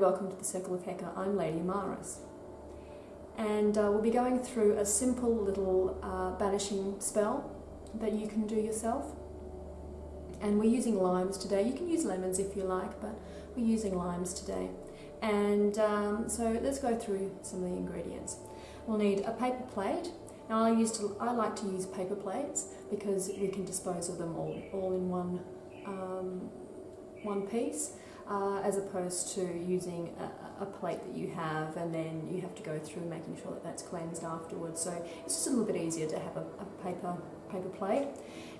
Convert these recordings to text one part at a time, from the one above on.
welcome to the Circle of Heka. I'm Lady Amaris. And uh, we'll be going through a simple little uh, banishing spell that you can do yourself. And we're using limes today. You can use lemons if you like, but we're using limes today. And um, so let's go through some of the ingredients. We'll need a paper plate. Now I used to, I like to use paper plates because we can dispose of them all, all in one, um, one piece uh, as opposed to using a, a, plate that you have and then you have to go through making sure that that's cleansed afterwards. So it's just a little bit easier to have a, a paper, paper plate.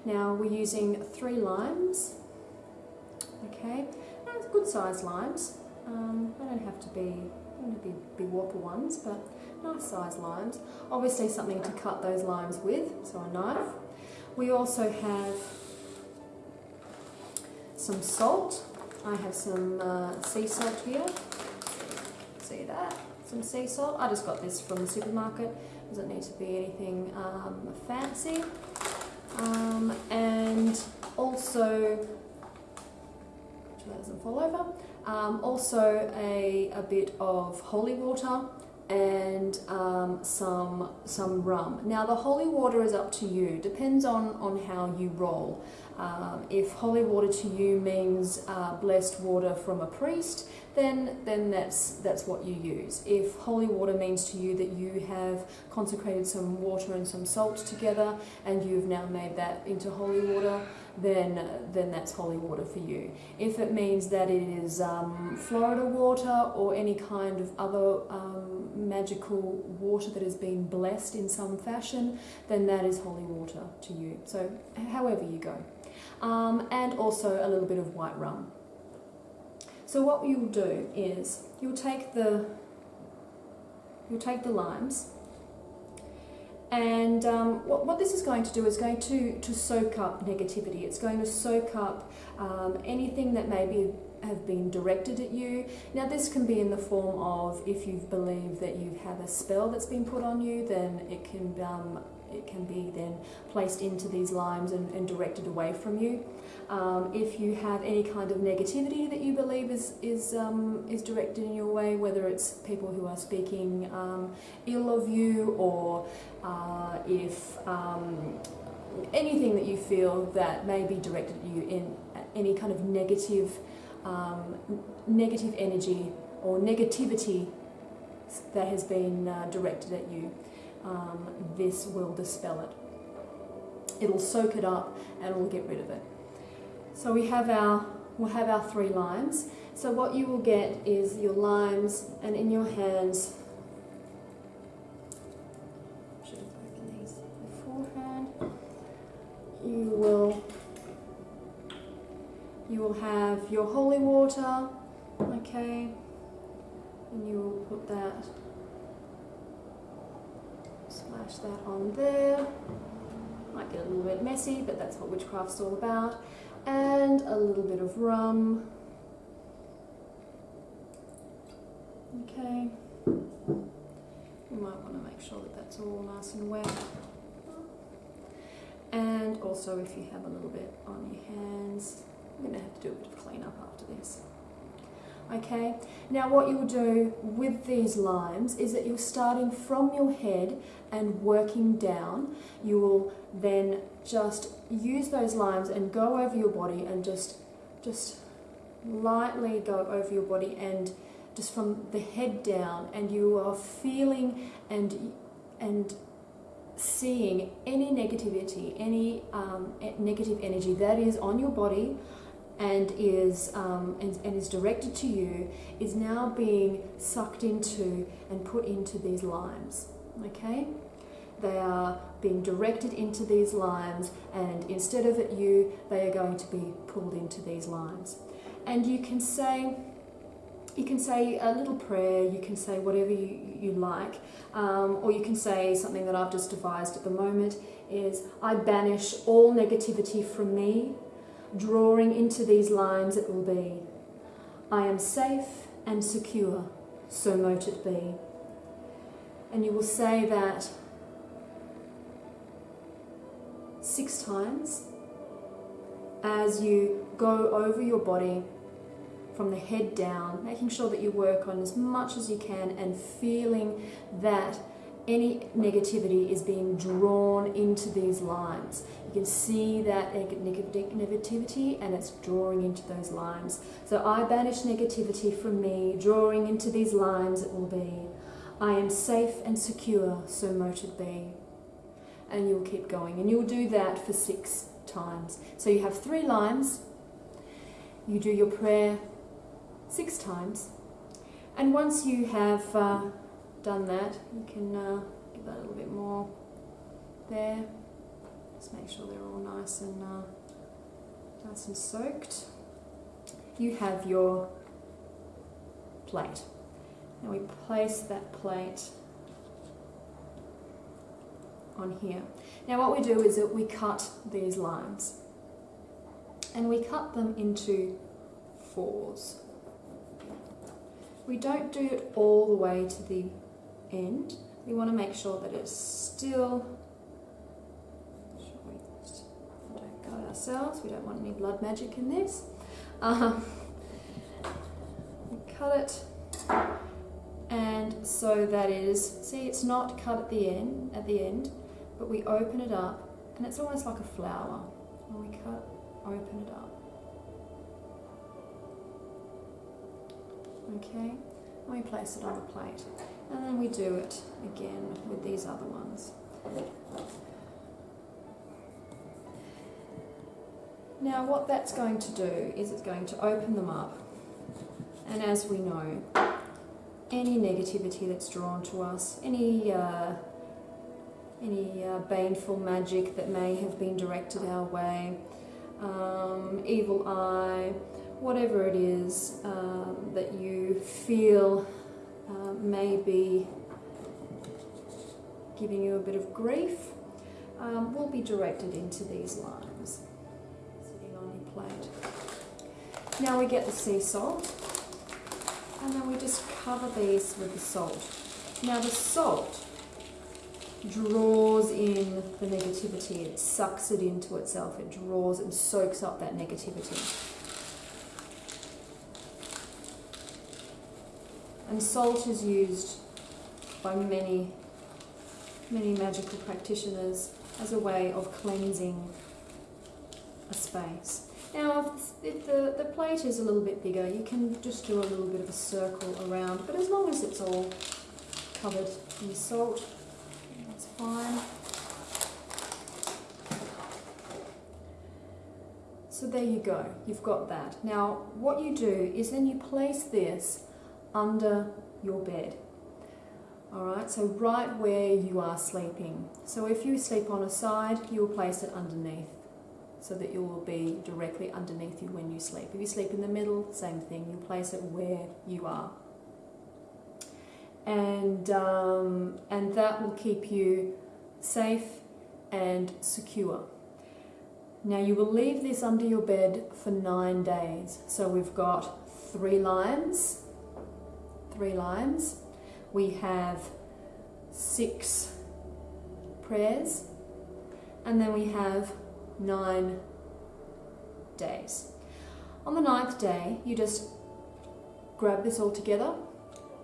Now we're using three limes, okay, good sized limes. Um, they don't have to be, don't be, be whopper ones, but nice sized limes. Obviously something to cut those limes with, so a knife. We also have some salt, I have some uh, sea salt here. See that? Some sea salt. I just got this from the supermarket. Doesn't need to be anything um, fancy. Um, and also, so that doesn't fall over. Um, also a, a bit of holy water and um, some some rum. Now the holy water is up to you. Depends on on how you roll. Um, if holy water to you means uh, blessed water from a priest, then then that's that's what you use. If holy water means to you that you have consecrated some water and some salt together, and you've now made that into holy water, then then that's holy water for you. If it means that it is um, Florida water or any kind of other um, magical water that has been blessed in some fashion, then that is holy water to you. So however you go um, and also a little bit of white rum. So what you'll do is you'll take the you'll take the limes and um, what, what, this is going to do is going to, to soak up negativity. It's going to soak up um, anything that maybe have been directed at you. Now this can be in the form of if you believe that you have a spell that's been put on you, then it can um, it can be then placed into these limes and, and directed away from you. Um, if you have any kind of negativity that you believe is, is, um, is directed in your way, whether it's people who are speaking um, ill of you or uh, if um, anything that you feel that may be directed at you in any kind of negative, um, negative energy or negativity that has been uh, directed at you um, this will dispel it. It'll soak it up and it'll get rid of it. So we have our, we'll have our three limes. So what you will get is your limes and in your hands, should have broken these beforehand, you will, you will have your holy water, okay, and you will put that Splash that on there. Might get a little bit messy, but that's what witchcraft's all about. And a little bit of rum. Okay. You might want to make sure that that's all nice and wet. And also if you have a little bit on your hands, I'm going to have to do a bit of cleanup after this. Okay, now what you'll do with these limes is that you're starting from your head and working down. You will then just use those limes and go over your body and just, just lightly go over your body and just from the head down and you are feeling and, and seeing any negativity, any um, negative energy that is on your body and is, um, and, and is directed to you is now being sucked into and put into these limes, okay? They are being directed into these limes and instead of at you, they are going to be pulled into these limes. And you can say, you can say a little prayer, you can say whatever you, you like, um, or you can say something that I've just devised at the moment is, I banish all negativity from me drawing into these lines it will be. I am safe and secure, so mote it be. And you will say that six times as you go over your body from the head down, making sure that you work on as much as you can and feeling that any negativity is being drawn into these lines. You can see that negativity and it's drawing into those lines. So I banish negativity from me, drawing into these lines it will be. I am safe and secure, so mote it be. And you'll keep going. And you'll do that for six times. So you have three lines. You do your prayer six times. And once you have uh, done that, you can uh, give that a little bit more there. Just make sure they're all nice and uh, nice and soaked. You have your plate. Now we place that plate on here. Now what we do is that we cut these lines and we cut them into fours. We don't do it all the way to the end. We want to make sure that it's still, we don't cut ourselves, we don't want any blood magic in this. Um, cut it and so that is, see it's not cut at the end, at the end, but we open it up and it's almost like a flower. When we cut, open it up. Okay, and we place it on the plate. We do it again with these other ones. Now what that's going to do is it's going to open them up. And as we know, any negativity that's drawn to us, any uh, any uh, baneful magic that may have been directed our way, um, evil eye, whatever it is um, that you feel uh, may be giving you a bit of grief, um, will be directed into these lines sitting on your plate. Now we get the sea salt and then we just cover these with the salt. Now the salt draws in the negativity, it sucks it into itself, it draws and soaks up that negativity. And salt is used by many, many magical practitioners as a way of cleansing a space. Now, if the, the plate is a little bit bigger, you can just do a little bit of a circle around, but as long as it's all covered in salt, that's fine. So there you go, you've got that. Now, what you do is then you place this under your bed. Alright, so right where you are sleeping. So if you sleep on a side, you will place it underneath so that you will be directly underneath you when you sleep. If you sleep in the middle, same thing, you place it where you are. And, um, and that will keep you safe and secure. Now you will leave this under your bed for nine days. So we've got three limes, three limes. We have six prayers, and then we have nine days. On the ninth day, you just grab this all together,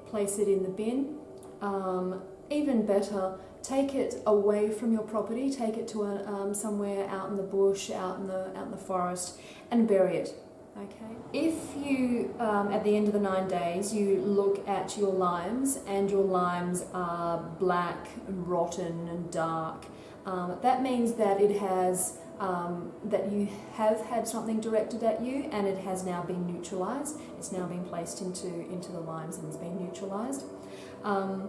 place it in the bin. Um, even better, take it away from your property, take it to a, um, somewhere out in the bush, out in the, out in the forest, and bury it. Okay. If you, um, at the end of the nine days, you look at your limes and your limes are black and rotten and dark, um, that means that it has um, that you have had something directed at you and it has now been neutralized. It's now been placed into, into the limes and it's been neutralized. Um,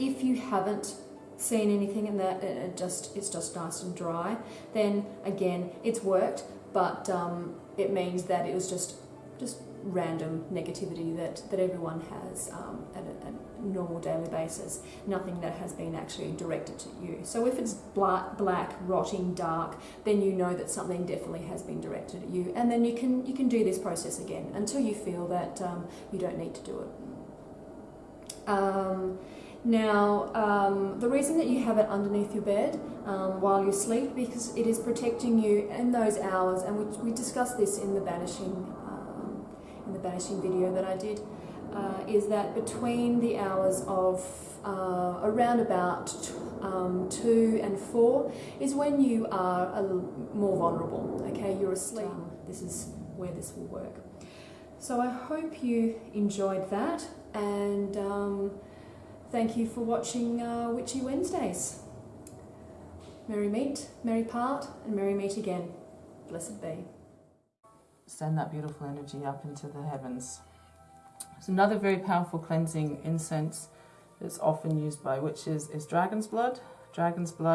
if you haven't seen anything in that it just it's just nice and dry, then again it's worked, but um, it means that it was just just random negativity that, that everyone has um, at a, a, normal daily basis, nothing that has been actually directed to you. So if it's black, black, rotting, dark, then you know that something definitely has been directed at you, and then you can you can do this process again until you feel that um, you don't need to do it. Um, now, um, the reason that you have it underneath your bed um, while you sleep because it is protecting you in those hours, and we, we discussed this in the banishing in the banishing video that I did, uh, is that between the hours of uh, around about um, two and four is when you are a more vulnerable. Okay, you're asleep. This is where this will work. So I hope you enjoyed that, and um, thank you for watching uh, Witchy Wednesdays. Merry meet, merry part, and merry meet again. Blessed be. Send that beautiful energy up into the heavens. So another very powerful cleansing incense that's often used by witches is dragon's blood. Dragon's blood